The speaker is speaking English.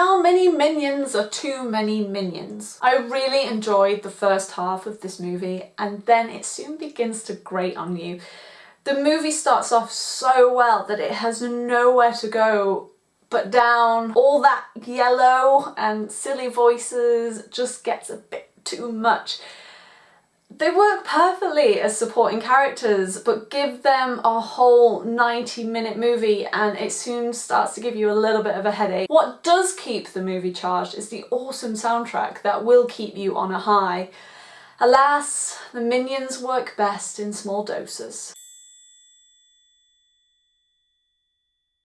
how many minions are too many minions? I really enjoyed the first half of this movie and then it soon begins to grate on you. The movie starts off so well that it has nowhere to go but down. All that yellow and silly voices just gets a bit too much. They work perfectly as supporting characters, but give them a whole 90 minute movie and it soon starts to give you a little bit of a headache. What does keep the movie charged is the awesome soundtrack that will keep you on a high. Alas, the minions work best in small doses.